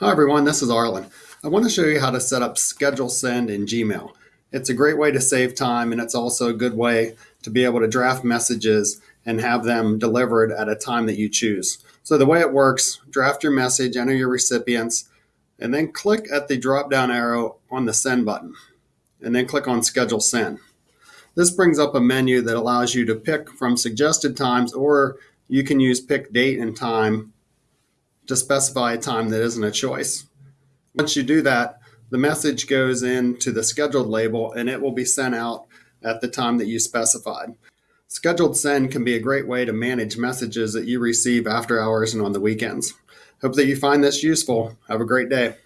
Hi everyone, this is Arlen. I want to show you how to set up schedule send in Gmail. It's a great way to save time and it's also a good way to be able to draft messages and have them delivered at a time that you choose. So the way it works, draft your message, enter your recipients, and then click at the drop down arrow on the send button and then click on schedule send. This brings up a menu that allows you to pick from suggested times or you can use pick date and time to specify a time that isn't a choice. Once you do that, the message goes into the scheduled label and it will be sent out at the time that you specified. Scheduled send can be a great way to manage messages that you receive after hours and on the weekends. Hope that you find this useful. Have a great day.